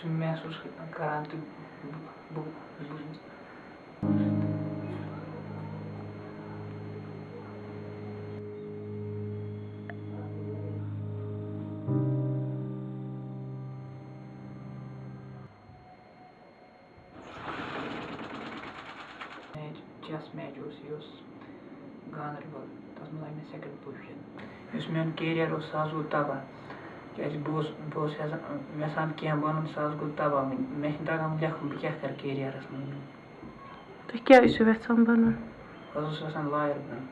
σημαία στους καράντι just measures use Ganerbal, tas nozīmē second position. Jūs mēnu kērieru uz sāzūtāvā. کیٛازِ بہٕ اوسُس بہٕ اوسُس یَژھان یَژھان کینٛہہ بَنُن سُہ حظ گوٚو تباہ وٕنۍ مےٚ چھِنہٕ تَگان وٕنۍ لیکھُن بہٕ کیٛاہ کَرٕ کیریَرَس منٛز؟ تُہۍ کیٛاہ ٲسِو یژھان بَنُن؟ بہٕ حظ اوسُس یَژھان لایَر بَنُن۔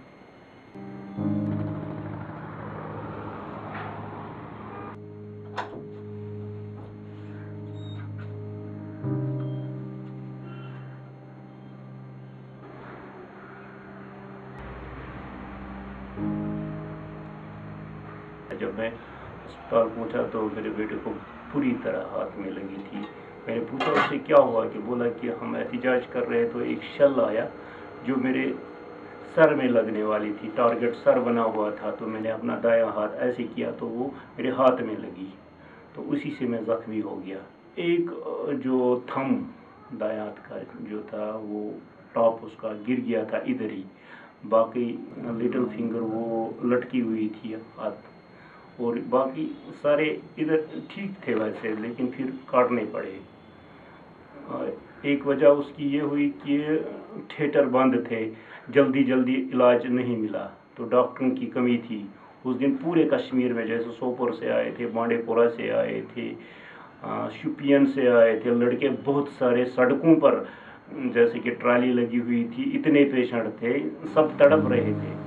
جب میں اسپتال پہنچا تو میرے بیٹے کو پوری طرح ہاتھ میں لگی تھی۔ میں نے پوچھا، اس سے کیا ہوا کہ بولا کہ ہم احتجاج کر رہے تو ایک شل آیا جو میرے سر میں لگنے والی تھی ٹارگٹ سر بنا ہوا تھا۔ تو میں نے اپنا دایاں ہاتھ ایسے کیا تو وہ میرے ہاتھ میں لگی۔ تو اسی سے میں زخمی ہو گیا۔ ایک، جو تھم دایاں ہاتھ کا جو تھا، وہ ٹاپ اس کا گر گیا تھا ادھر ہی۔ باقی لٹل فنگر وہ لٹکی ہوئی تھی ہاتھ۔ اور باقی سارے ادھر ٹھیک تھے ویسے، لیکن پھر کاٹنے پڑے۔ ایک وجہ اس کی یہ ہوئی کہ تھیٹر بند تھے، جلدی جلدی علاج نہیں ملا۔ تو ڈاکٹروں کی کمی تھی۔ اس دن پورے کشمیر میں جیسے سوپور سے آئے تھے بانڈے پورہ سے آئے تھے شپین سے آئے تھے۔ لڑکے بہت سارے سڑکوں پر، جیسے کہ ٹرالی لگی ہوئی تھی، اتنے پیشنٹ تھے، سب تڑپ رہے تھے۔